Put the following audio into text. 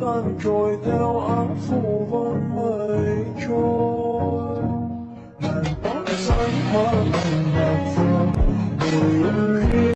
tan trôi theo áo phủ vắng mây trôi làn tóc xanh hoa hồng đẹp phượng người